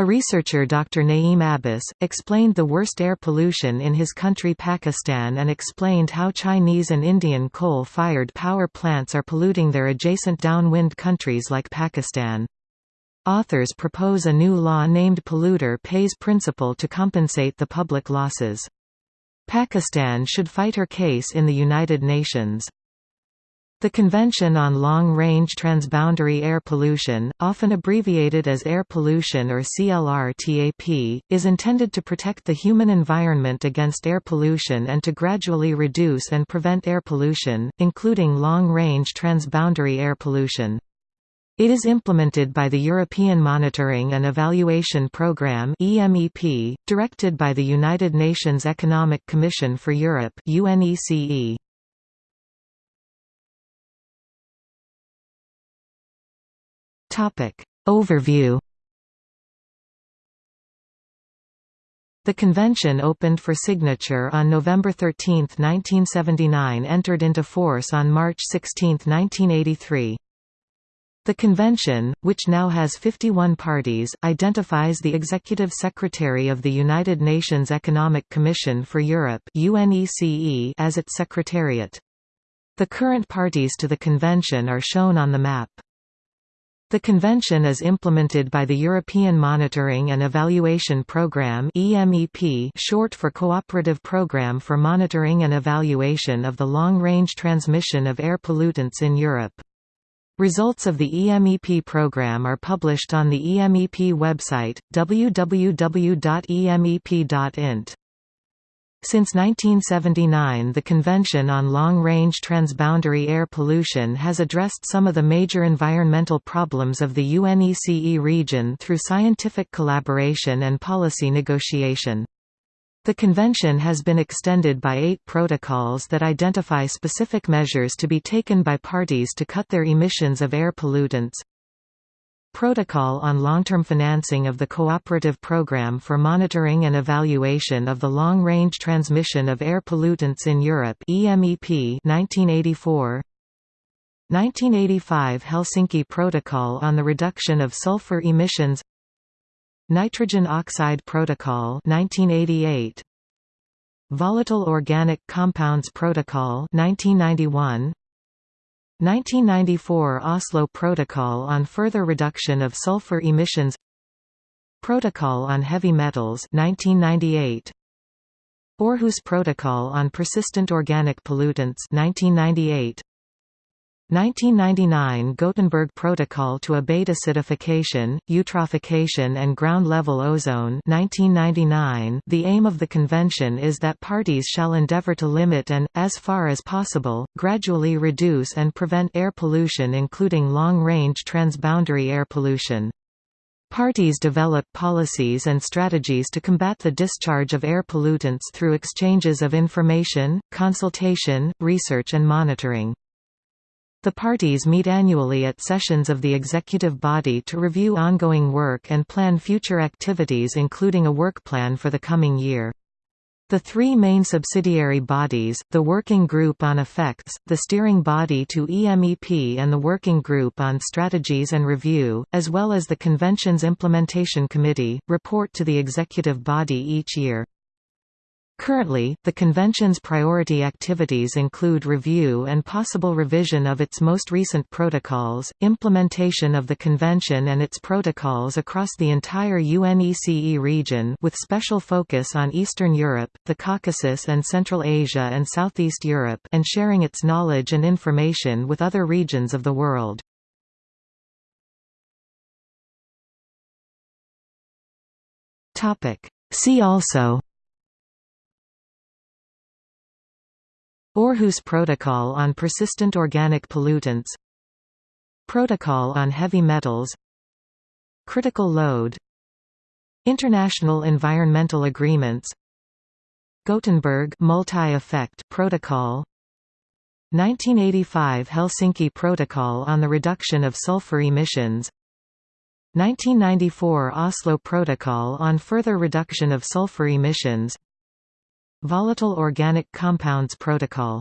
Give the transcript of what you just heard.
A researcher Dr. Naeem Abbas, explained the worst air pollution in his country Pakistan and explained how Chinese and Indian coal-fired power plants are polluting their adjacent downwind countries like Pakistan. Authors propose a new law named Polluter Pays Principle to compensate the public losses. Pakistan should fight her case in the United Nations. The Convention on Long-Range Transboundary Air Pollution, often abbreviated as Air Pollution or CLR-TAP, is intended to protect the human environment against air pollution and to gradually reduce and prevent air pollution, including long-range transboundary air pollution. It is implemented by the European Monitoring and Evaluation Programme (EMEP), directed by the United Nations Economic Commission for Europe (UNECE). Topic. Overview The convention opened for signature on November 13, 1979 entered into force on March 16, 1983. The convention, which now has 51 parties, identifies the Executive Secretary of the United Nations Economic Commission for Europe as its secretariat. The current parties to the convention are shown on the map. The convention is implemented by the European Monitoring and Evaluation Programme (EMEP), short for Cooperative Programme for Monitoring and Evaluation of the Long-Range Transmission of Air Pollutants in Europe. Results of the EMEP program are published on the EMEP website www.emep.int. Since 1979 the Convention on Long-Range Transboundary Air Pollution has addressed some of the major environmental problems of the UNECE region through scientific collaboration and policy negotiation. The convention has been extended by eight protocols that identify specific measures to be taken by parties to cut their emissions of air pollutants, Protocol on long-term financing of the Cooperative Programme for Monitoring and Evaluation of the Long-Range Transmission of Air Pollutants in Europe EMEP 1984 1985 Helsinki Protocol on the Reduction of Sulfur Emissions. Nitrogen Oxide Protocol 1988 Volatile Organic Compounds Protocol 1991 1994 Oslo Protocol on Further Reduction of Sulfur Emissions Protocol on Heavy Metals 1998 Aarhus Protocol on Persistent Organic Pollutants 1998 1999 Gothenburg Protocol to Abate Acidification, Eutrophication and Ground-Level Ozone 1999 The aim of the convention is that parties shall endeavor to limit and, as far as possible, gradually reduce and prevent air pollution including long-range transboundary air pollution. Parties develop policies and strategies to combat the discharge of air pollutants through exchanges of information, consultation, research and monitoring. The parties meet annually at sessions of the executive body to review ongoing work and plan future activities including a work plan for the coming year. The three main subsidiary bodies, the Working Group on Effects, the Steering Body to EMEP and the Working Group on Strategies and Review, as well as the Convention's Implementation Committee, report to the executive body each year. Currently, the Convention's priority activities include review and possible revision of its most recent protocols, implementation of the Convention and its protocols across the entire UNECE region with special focus on Eastern Europe, the Caucasus and Central Asia and Southeast Europe and sharing its knowledge and information with other regions of the world. See also Aarhus Protocol on Persistent Organic Pollutants Protocol on Heavy Metals Critical Load International Environmental Agreements Gothenburg Multi-Effect Protocol 1985 Helsinki Protocol on the Reduction of Sulfur Emissions 1994 Oslo Protocol on Further Reduction of Sulfur Emissions Volatile Organic Compounds Protocol